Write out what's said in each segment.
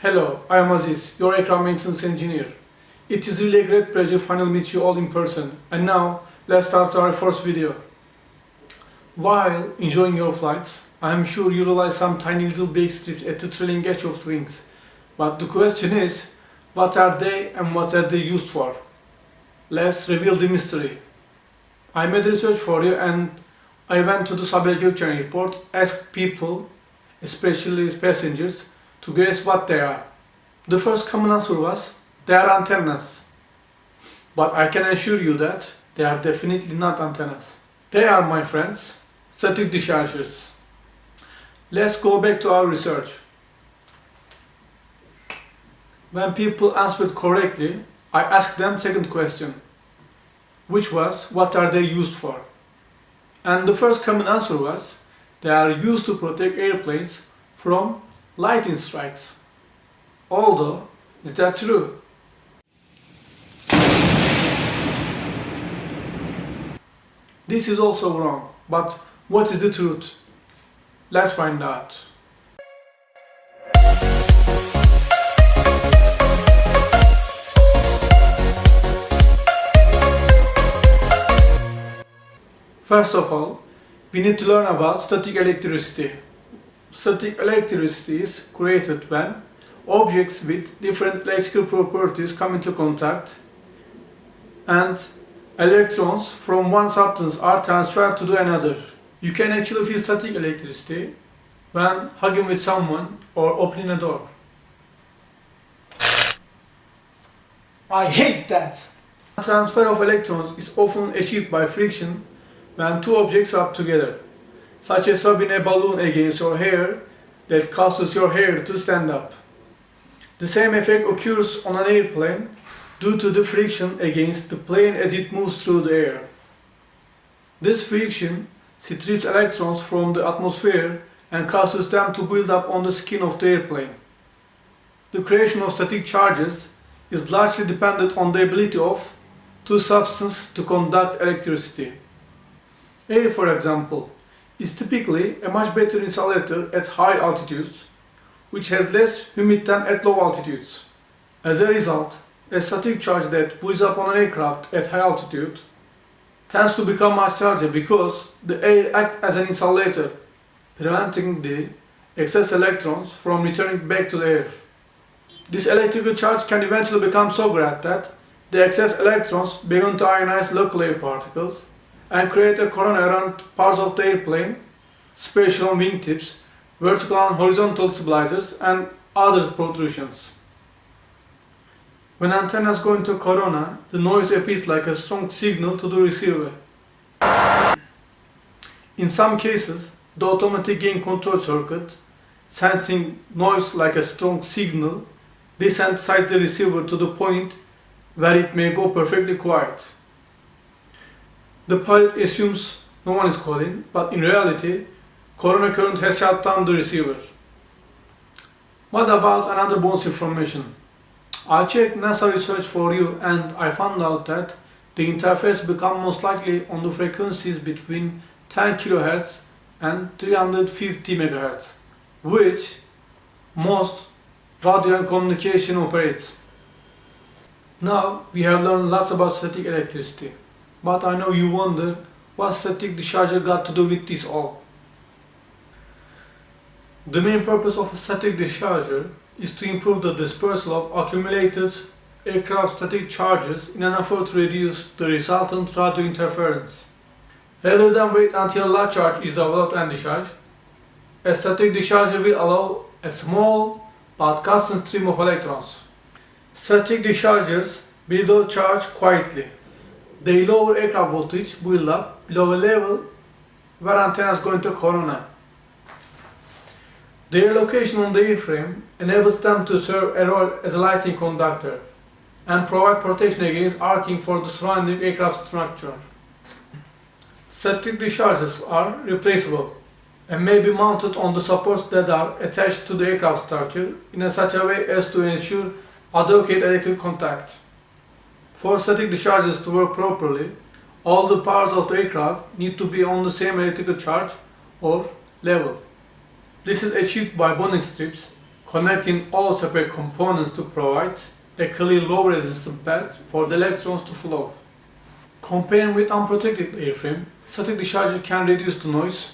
Hello, I am Aziz, your aircraft maintenance engineer. It is really a great pleasure finally meet you all in person. And now, let's start our first video. While enjoying your flights, I am sure you realize some tiny little bake strips at the trailing edge of wings. But the question is, what are they and what are they used for? Let's reveal the mystery. I made research for you and I went to the Sabiha Gökçen airport, asked people, especially passengers, to guess what they are. The first common answer was, they are antennas. But I can assure you that they are definitely not antennas. They are, my friends, static dischargers. Let's go back to our research. When people answered correctly, I asked them second question, which was, what are they used for? And the first common answer was, they are used to protect airplanes from lightning strikes. Although, is that true? This is also wrong, but what is the truth? Let's find out. First of all, we need to learn about static electricity. Static electricity is created when objects with different electrical properties come into contact and electrons from one substance are transferred to the another. You can actually feel static electricity when hugging with someone or opening a door. I hate that! Transfer of electrons is often achieved by friction when two objects rub together, such as rubbing a balloon against your hair that causes your hair to stand up. The same effect occurs on an airplane due to the friction against the plane as it moves through the air. This friction strips electrons from the atmosphere and causes them to build up on the skin of the airplane. The creation of static charges is largely dependent on the ability of two substances to conduct electricity. Air, for example, is typically a much better insulator at high altitudes, which has less humidity than at low altitudes. As a result, a static charge that builds up on an aircraft at high altitude tends to become much larger because the air acts as an insulator, preventing the excess electrons from returning back to the air. This electrical charge can eventually become so great that the excess electrons begin to ionize local air particles and create a corona around parts of the airplane, spatial wingtips, vertical and horizontal stabilizers, and other protrusions. When antennas go into corona, the noise appears like a strong signal to the receiver. In some cases, the automatic gain control circuit, sensing noise like a strong signal, desensitizes the receiver to the point where it may go perfectly quiet. The pilot assumes no one is calling, but in reality, corona current has shut down the receiver. What about another bonus information? I checked NASA research for you and I found out that the interface becomes most likely on the frequencies between 10 kHz and 350 MHz, which most radio and communication operates. Now we have learned lots about static electricity, but I know you wonder what static discharger got to do with this all. The main purpose of a static discharger is to improve the dispersal of accumulated aircraft static charges in an effort to reduce the resultant radio interference. Rather than wait until a large charge is developed and discharged, a static discharger will allow a small but constant stream of electrons. Static dischargers build out charge quietly. They lower aircraft voltage build up below a level where antennas go into corona. Their location on the airframe enables them to serve a role as a lighting conductor and provide protection against arcing for the surrounding aircraft structure. Static discharges are replaceable and may be mounted on the supports that are attached to the aircraft structure in such a way as to ensure adequate electric contact. For static discharges to work properly, all the parts of the aircraft need to be on the same electrical charge or level. This is achieved by bonding strips connecting all separate components to provide a clear low resistance path for the electrons to flow. Comparing with unprotected airframe, static discharger can reduce the noise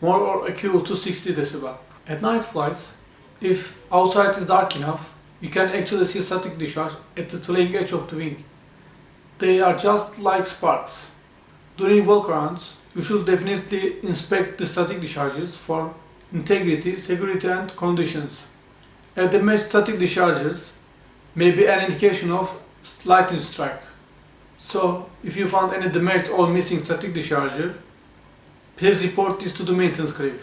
more or equal to 60 decibel. At night flights, if outside is dark enough, you can actually see static discharge at the trailing edge of the wing. They are just like sparks. During walkarounds, you should definitely inspect the static discharges for integrity, security and conditions. The match static discharges may be an indication of lightning strike. So, if you found any damaged or missing static discharger, please report this to the maintenance crew.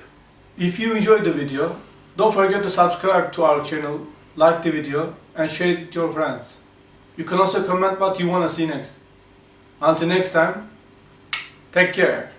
If you enjoyed the video, don't forget to subscribe to our channel, like the video and share it with your friends. You can also comment what you wanna see next. Until next time, take care.